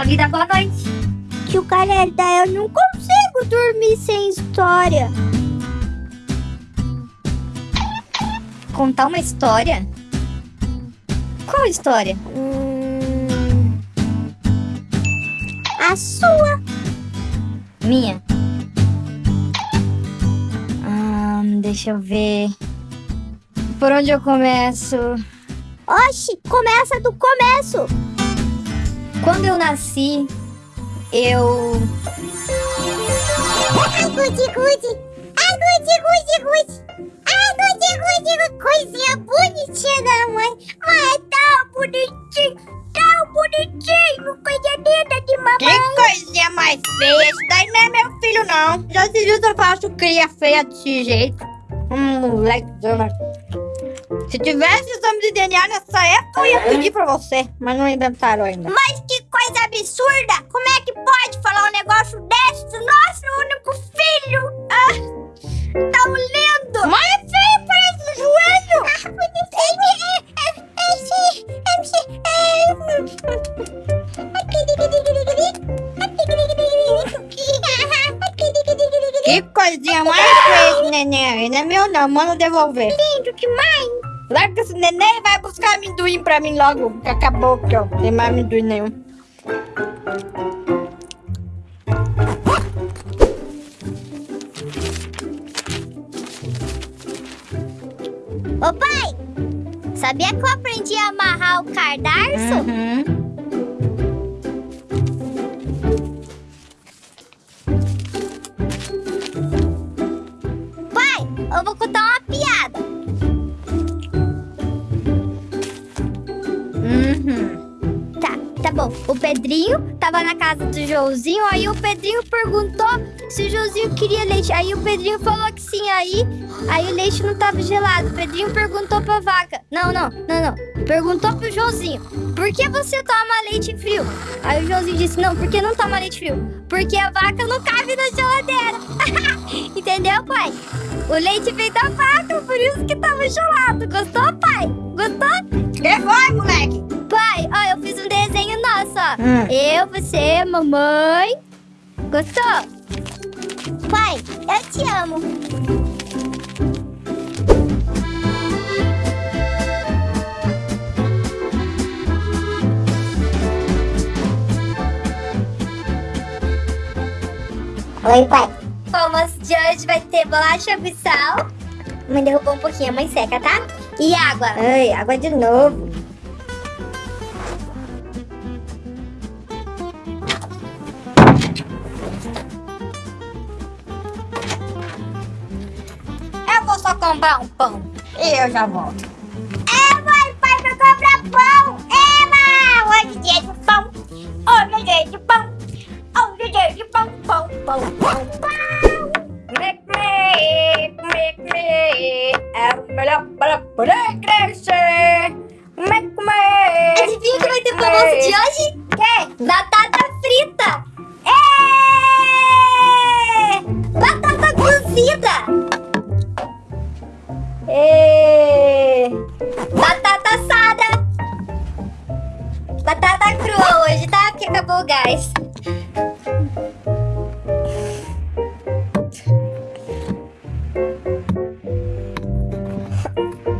sua vida, boa noite. Tio Careta, eu não consigo dormir sem história. Contar uma história? Qual história? Hum... A sua. Minha? Hum, deixa eu ver. Por onde eu começo? Oxi, começa do começo. Quando eu nasci, eu. Ai, gude, gude. Ai, gude, gude, gude. Ai, gude, gude, coisinha bonitinha da mãe. É tão bonitinho, tão bonitinho. Coisa linda de mamãe. Que coisinha mais feia. Esse daí não é meu filho, não. Já se viu se eu faço cria feia desse jeito? Hum, moleque. Se tivesse exame de DNA nessa época, eu ia pedir pra você. Mas não inventaram ainda. Mas que coisa absurda! Como é que pode falar um negócio desse do nosso único filho? Ah, tão lindo! Mas é feio, parece um joelho. Que coisinha mais feia neném. Não é meu não, manda devolver. Lindo demais! Larga esse neném e vai buscar amendoim pra mim logo. Que acabou aqui, ó. Não tem mais amendoim nenhum. Ô pai, sabia que eu aprendi a amarrar o cardarço? Uhum. Tá, bom. O Pedrinho tava na casa do Joãozinho, aí o Pedrinho perguntou se o Joãozinho queria leite. Aí o Pedrinho falou que sim, aí, aí o leite não tava gelado. O Pedrinho perguntou pra vaca. Não, não, não, não. Perguntou pro Joãozinho, por que você toma leite frio? Aí o Joãozinho disse, não, porque não toma leite frio? Porque a vaca não cabe na geladeira. Entendeu, pai? O leite veio da vaca, por isso que tava gelado. Gostou, pai? Gostou? Que foi, moleque? Pai, ó, eu fiz um. Hum. Eu, você, mamãe. Gostou? Pai, eu te amo. Oi, pai. O almoço de hoje vai ter bolacha com sal. Mãe derrubou um pouquinho, a mãe seca, tá? E água. Ai, água de novo. Vou só comprar um pão e eu já volto. É, mãe, pai, pra comprar pão. É, mãe, hoje dia de pão. Hoje dia de pão. Hoje dia de pão, pão, pão, pão, pão. Make me, make me, é o melhor para poder crescer. Make me. Adivinha o que vai ter pro almoço de hoje? Que? Batata acabou gás.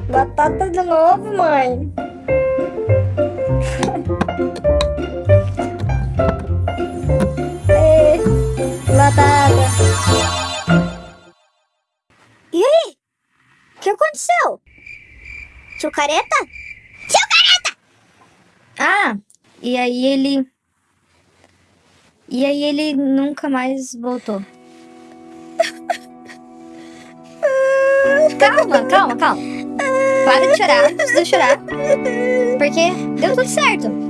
Batata de novo, mãe. Batata. E aí? O que aconteceu? Tio Careta? Tio Careta! Ah, e aí ele. E aí ele nunca mais voltou. calma, calma, calma. Para de chorar, precisa chorar. Porque deu tudo certo.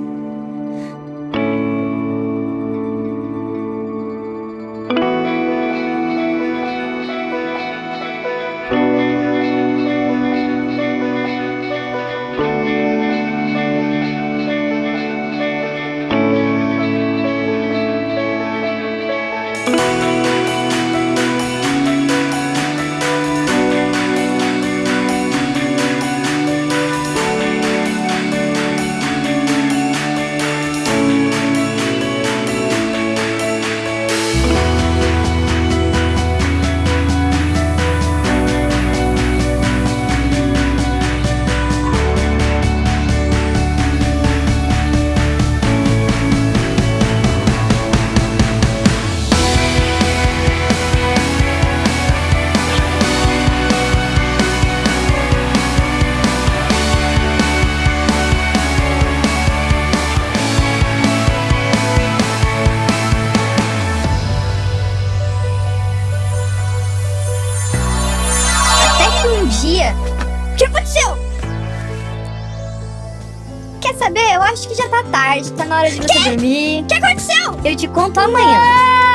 Saber? Eu acho que já tá tarde, tá na hora de você dormir. O que aconteceu? Eu te conto amanhã,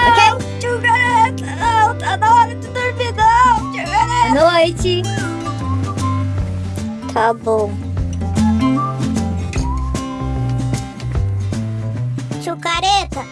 ok? Tio Gareta, não, tá na hora de dormir, não, tio Gareta. Boa noite. Tá bom. Tio Careta,